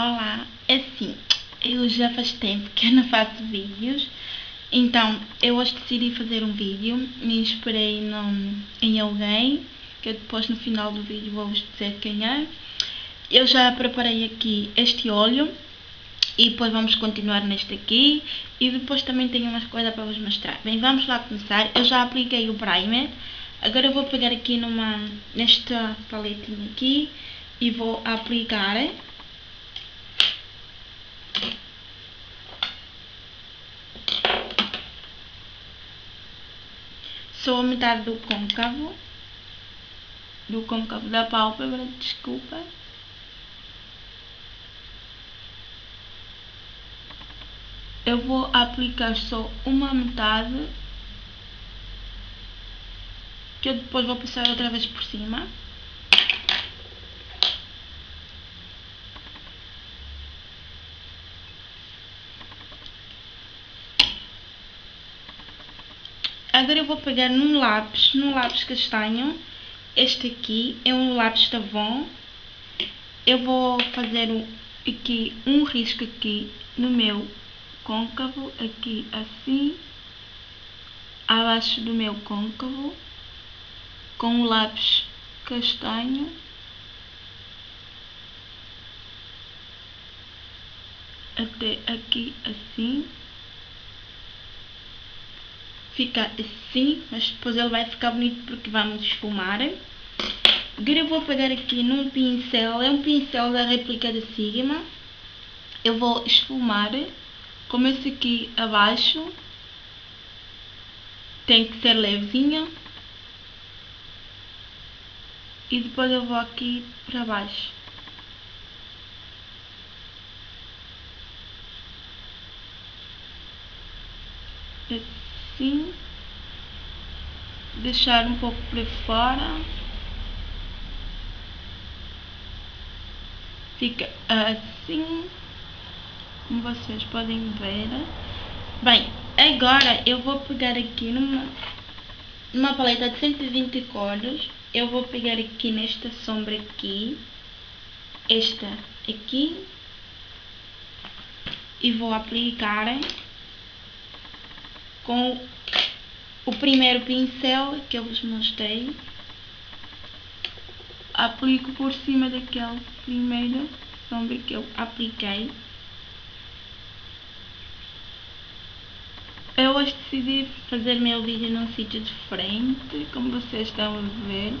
Olá, é assim, eu já faz tempo que eu não faço vídeos, então eu hoje decidi fazer um vídeo, me inspirei em alguém, que depois no final do vídeo vou-vos dizer quem é. Eu já preparei aqui este óleo e depois vamos continuar neste aqui e depois também tenho umas coisas para vos mostrar. Bem, vamos lá começar, eu já apliquei o primer, agora eu vou pegar aqui numa, nesta paletinha aqui e vou aplicar Sou a metade do côncavo. Do côncavo da pálpebra, desculpa. Eu vou aplicar só uma metade. Que eu depois vou passar outra vez por cima. Agora eu vou pegar num lápis, num lápis castanho. Este aqui é um lápis Tavon. Eu vou fazer um, aqui um risco aqui no meu côncavo, aqui assim, abaixo do meu côncavo, com o lápis castanho. Até aqui assim fica assim, mas depois ele vai ficar bonito porque vamos esfumar. Agora eu vou pegar aqui num pincel, é um pincel da réplica da Sigma. Eu vou esfumar, como esse aqui abaixo. Tem que ser levezinho. E depois eu vou aqui para baixo. assim, deixar um pouco para fora, fica assim, como vocês podem ver. Bem, agora eu vou pegar aqui numa, numa paleta de 120 cores, eu vou pegar aqui nesta sombra aqui, esta aqui, e vou aplicar com o primeiro pincel que eu vos mostrei. Aplico por cima daquele primeiro sombra que eu apliquei. Eu hoje decidi fazer meu vídeo num sítio diferente, como vocês estão a ver.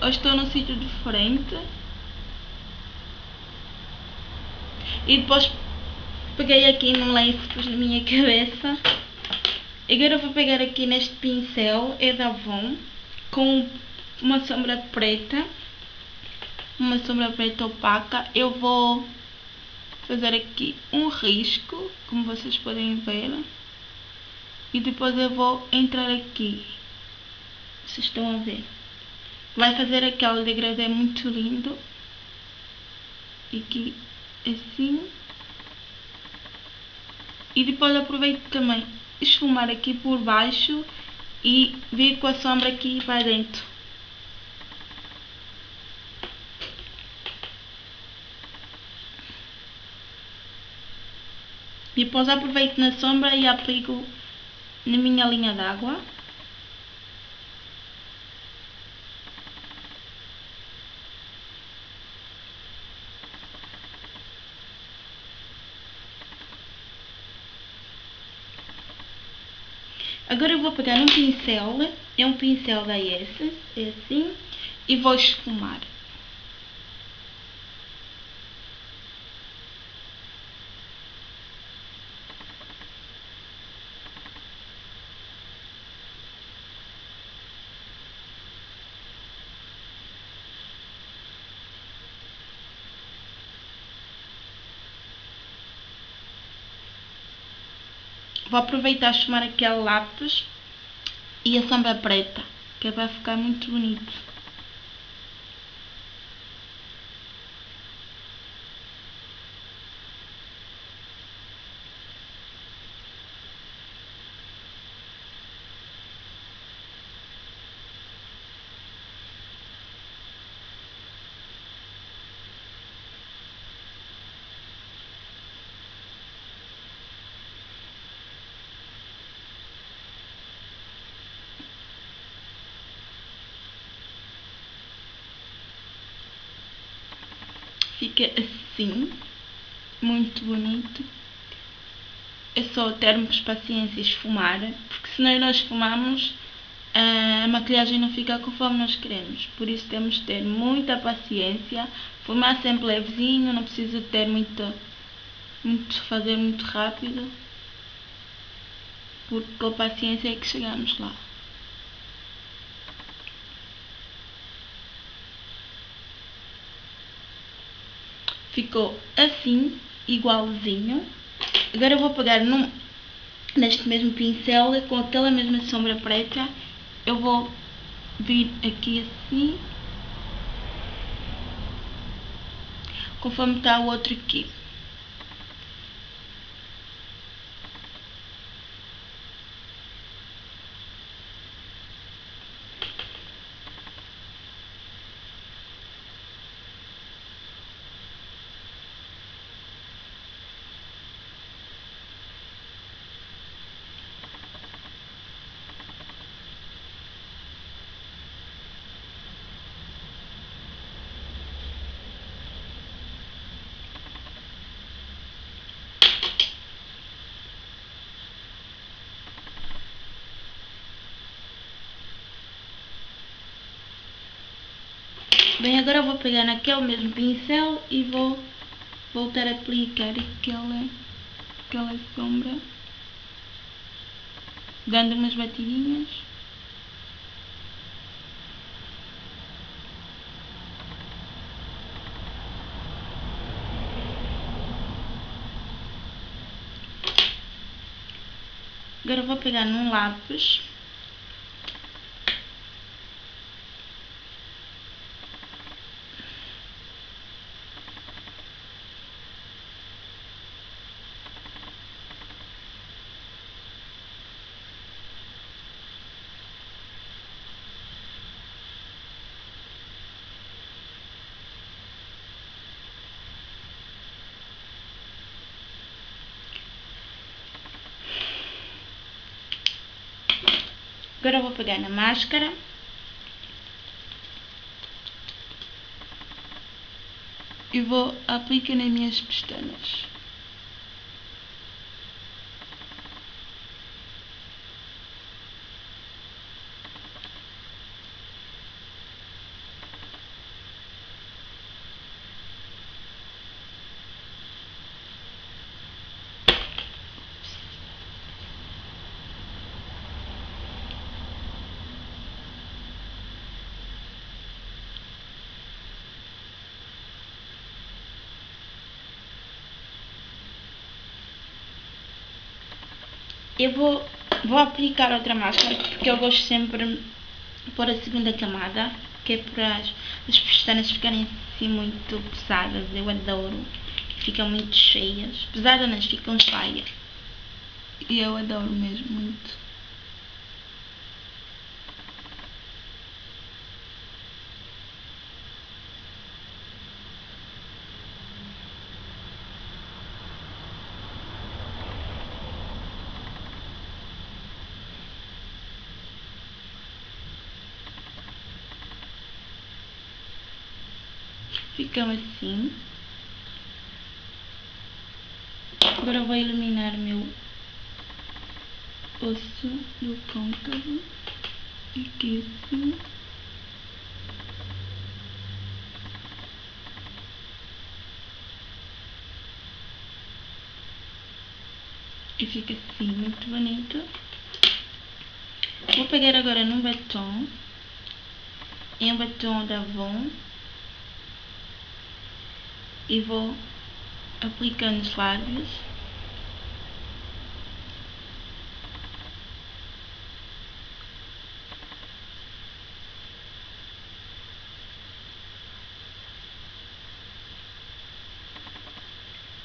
Hoje estou num sítio diferente. E depois peguei aqui num lenço pus na minha cabeça Agora eu vou pegar aqui neste pincel, é da Avon, com uma sombra preta, uma sombra preta opaca. Eu vou fazer aqui um risco, como vocês podem ver. E depois eu vou entrar aqui. Vocês estão a ver. Vai fazer aquele degradê muito lindo. Aqui assim. E depois aproveito também esfumar aqui por baixo e vir com a sombra aqui para dentro. E depois aproveito na sombra e aplico na minha linha d'água. Agora eu vou pegar um pincel, é um pincel da Essence, é assim, e vou esfumar. Vou aproveitar chamar aquele lápis e a sombra preta, que vai ficar muito bonito. Fica assim, muito bonito. É só termos paciência e esfumar, porque se nós não esfumamos, a maquilhagem não fica conforme nós queremos. Por isso temos de ter muita paciência, fumar sempre levezinho, não precisa ter muita, muito, fazer muito rápido, porque com paciência é que chegamos lá. Ficou assim, igualzinho. Agora eu vou pegar num, neste mesmo pincel, com aquela mesma sombra preta, eu vou vir aqui assim, conforme está o outro aqui. Bem, agora eu vou pegar naquele mesmo pincel e vou voltar a aplicar aquela, aquela sombra, dando umas batidinhas. Agora vou pegar num lápis Agora eu vou pegar na máscara. E vou aplicar nas minhas pestanas. Eu vou, vou aplicar outra máscara porque eu gosto sempre de pôr a segunda camada, que é para as, as pestanas ficarem assim muito pesadas. Eu adoro. Ficam muito cheias. Pesadas, mas ficam cheias. E eu adoro mesmo muito. Ficam assim. Agora vou iluminar meu osso do côncavo. Aqui assim. E fica assim, muito bonito. Vou pegar agora num batom. Em um batom da Avon e vou aplicando os lábios.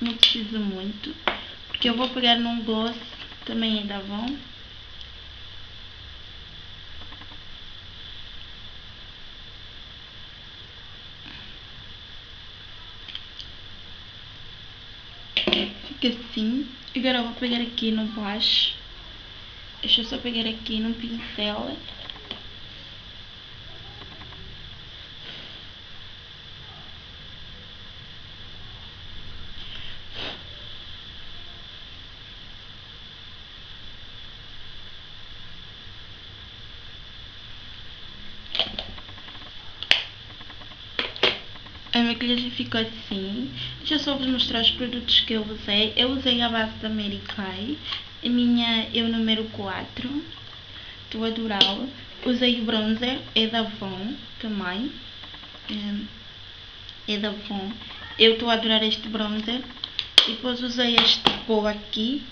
Não precisa muito, porque eu vou pegar num gloss também da Avon. Fica assim. Agora eu vou pegar aqui no blush. Deixa eu só pegar aqui no pincel. A maquilhagem ficou assim. Já só vos mostrar os produtos que eu usei. Eu usei a base da Mary Kay. A minha é o número 4. Estou a adorá-la. Usei o bronzer, é da Avon também. É, é da Avon. Eu estou a adorar este bronzer. Depois usei este pó aqui.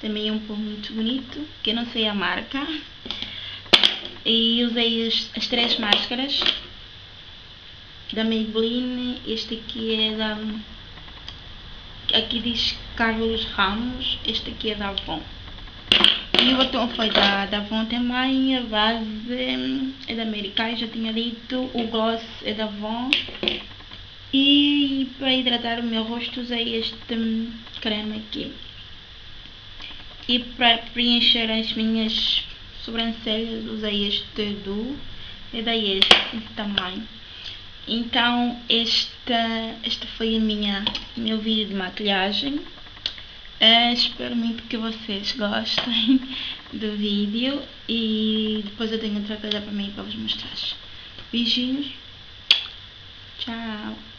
Também é um pó muito bonito, que eu não sei a marca. E usei as, as três máscaras da Maybelline. Este aqui é da... Aqui diz Carlos Ramos. Este aqui é da Avon. E o batom foi da, da Avon também. A base é da Americana, já tinha dito. O gloss é da Avon. E para hidratar o meu rosto usei este creme aqui. E para preencher as minhas sobrancelhas usei este do e daí este também. Então esta, esta foi a minha meu vídeo de maquilhagem. Uh, espero muito que vocês gostem do vídeo e depois eu tenho outra coisa para mim para vos mostrar. Beijinhos. Tchau.